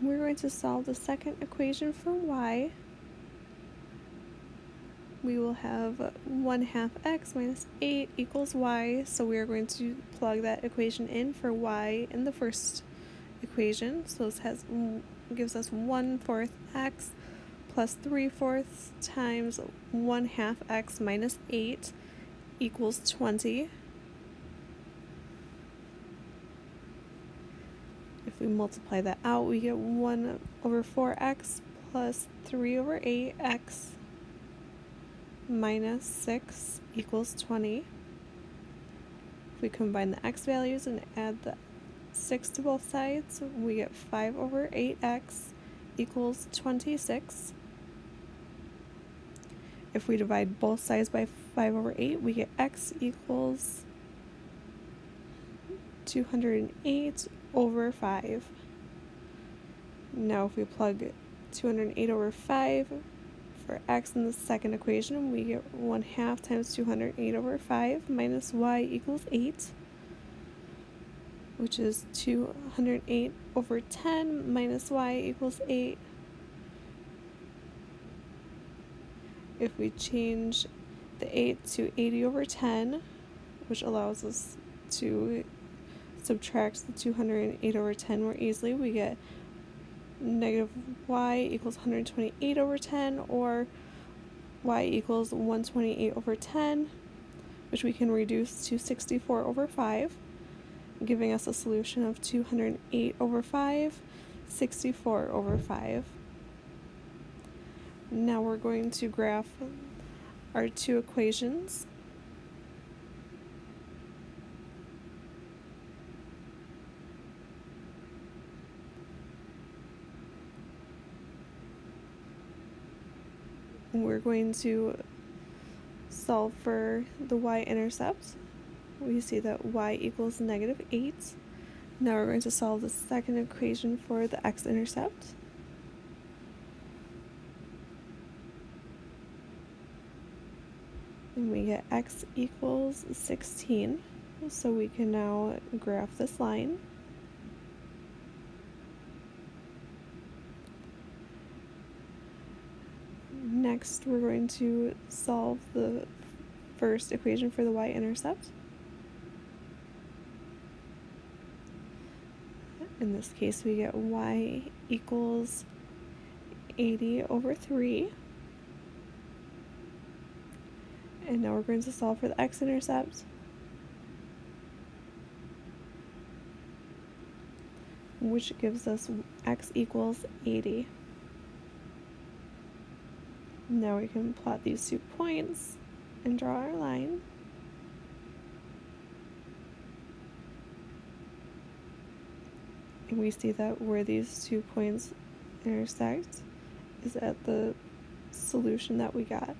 we're going to solve the second equation for y. We will have 1 half x minus 8 equals y, so we are going to plug that equation in for y in the first equation. So this has mm, gives us 1 fourth x plus 3 fourths times 1 half x minus 8 equals 20. We multiply that out, we get 1 over 4x plus 3 over 8x minus 6 equals 20. If we combine the x values and add the 6 to both sides, we get 5 over 8x equals 26. If we divide both sides by 5 over 8, we get x equals 208 over 5. Now if we plug 208 over 5 for x in the second equation, we get 1 half times 208 over 5 minus y equals 8, which is 208 over 10 minus y equals 8. If we change the 8 to 80 over 10, which allows us to subtract the 208 over 10 more easily, we get negative y equals 128 over 10 or y equals 128 over 10 which we can reduce to 64 over 5 giving us a solution of 208 over 5 64 over 5 now we're going to graph our two equations we're going to solve for the y-intercept. We see that y equals negative 8. Now we're going to solve the second equation for the x-intercept. And we get x equals 16. So we can now graph this line. Next, we're going to solve the first equation for the y-intercept. In this case, we get y equals 80 over 3. And now we're going to solve for the x-intercept. which gives us x equals 80. Now we can plot these two points and draw our line. And we see that where these two points intersect is at the solution that we got.